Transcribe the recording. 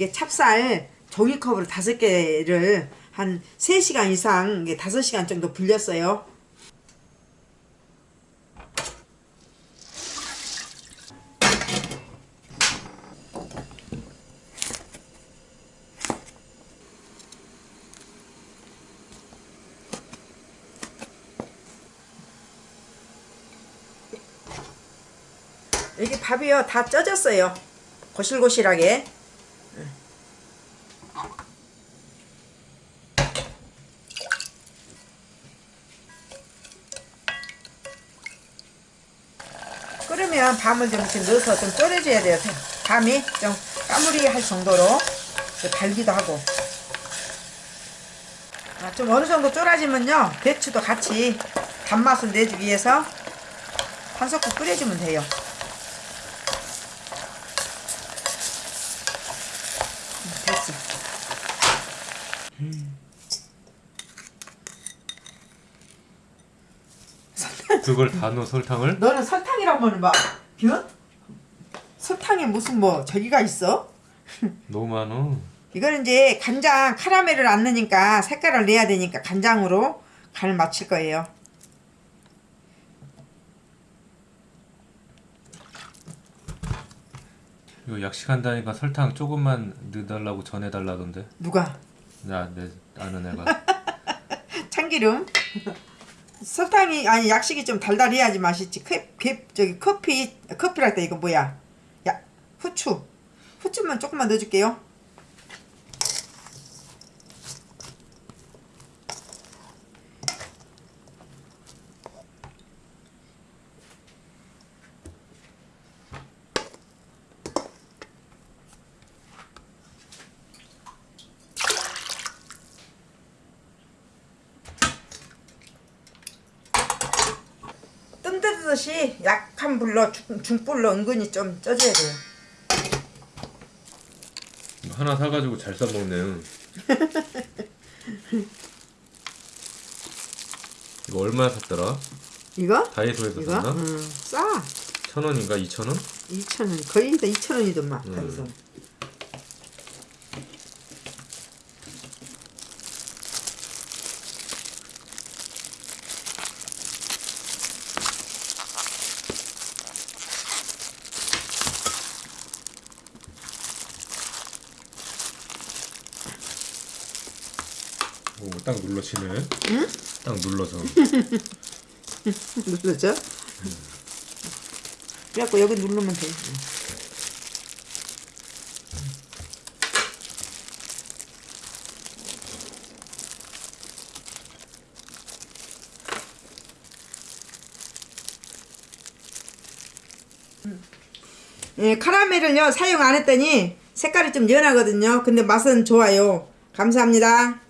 이게 찹쌀 종이컵으로 다섯 개를 한 3시간 이상 이게 5시간 정도 불렸어요. 여기 밥이요. 다 쪄졌어요. 고실고실하게 끓으면 밤을 좀 이렇게 넣어서 좀 졸여줘야 돼요. 밤이 좀 까무리할 정도로 달기도 하고. 아, 좀 어느 정도 쫄아지면요 배추도 같이 단맛을 내주기 위해서 한 숟갈 끓여주면 돼요 됐어. 그걸 다 넣어 설탕을? 너는 설탕이라면 막 변? 설탕에 무슨 뭐 저기가 있어? 너무 많어. 이거는 이제 간장 카라멜을 안 넣으니까 색깔을 내야 되니까 간장으로 간을 맞출 거예요. 이거 약식한다니까 설탕 조금만 넣어달라고 전해달라던데. 누가? 나 내 아는 애가. 참기름. 설탕이 아니 약식이 좀 달달해야지 맛있지. 크, 크, 저기 커피 커피랄 때 이거 뭐야? 야 후추. 후추만 조금만 넣어줄게요. 뜸 뜨듯이 약한 불로 중, 중불로 은근히 좀 쪄줘야 돼요. 하나 사가지고 잘 싸먹네. 이거 얼마나 샀더라? 이거? 다이소에서 이거? 샀나? 응, 싸. 천 원인가 이천 원? 2,000원. 거의 다 2,000원이더만. 음. 다이소. 오, 딱 눌러 치네. 응? 딱 눌러서. 눌러져? 그래갖고 여기 누르면 돼. 예, 카라멜을요 사용 안 했더니 색깔이 좀 연하거든요. 근데 맛은 좋아요. 감사합니다.